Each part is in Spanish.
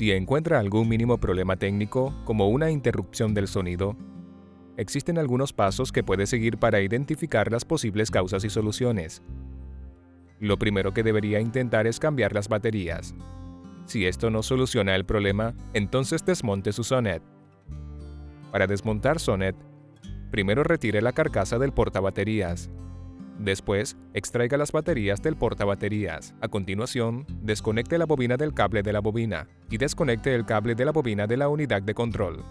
Si encuentra algún mínimo problema técnico, como una interrupción del sonido, existen algunos pasos que puede seguir para identificar las posibles causas y soluciones. Lo primero que debería intentar es cambiar las baterías. Si esto no soluciona el problema, entonces desmonte su Sonet. Para desmontar Sonet, primero retire la carcasa del portabaterías. Después, extraiga las baterías del portabaterías. A continuación, desconecte la bobina del cable de la bobina y desconecte el cable de la bobina de la unidad de control.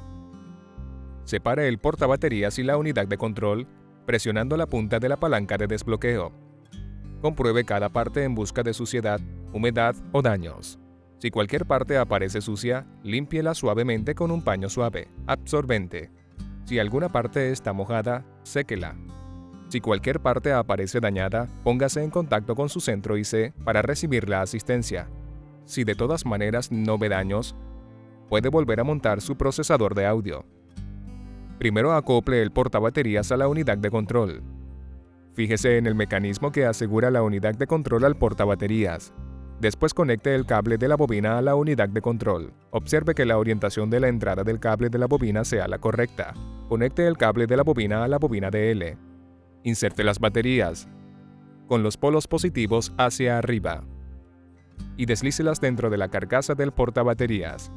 Separe el portabaterías y la unidad de control presionando la punta de la palanca de desbloqueo. Compruebe cada parte en busca de suciedad, humedad o daños. Si cualquier parte aparece sucia, límpiela suavemente con un paño suave, absorbente. Si alguna parte está mojada, séquela. Si cualquier parte aparece dañada, póngase en contacto con su centro IC para recibir la asistencia. Si de todas maneras no ve daños, puede volver a montar su procesador de audio. Primero acople el portabaterías a la unidad de control. Fíjese en el mecanismo que asegura la unidad de control al portabaterías. Después conecte el cable de la bobina a la unidad de control. Observe que la orientación de la entrada del cable de la bobina sea la correcta. Conecte el cable de la bobina a la bobina de L. Inserte las baterías, con los polos positivos hacia arriba, y deslícelas dentro de la carcasa del portabaterías.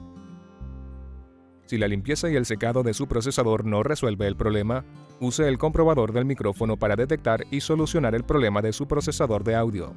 Si la limpieza y el secado de su procesador no resuelve el problema, use el comprobador del micrófono para detectar y solucionar el problema de su procesador de audio.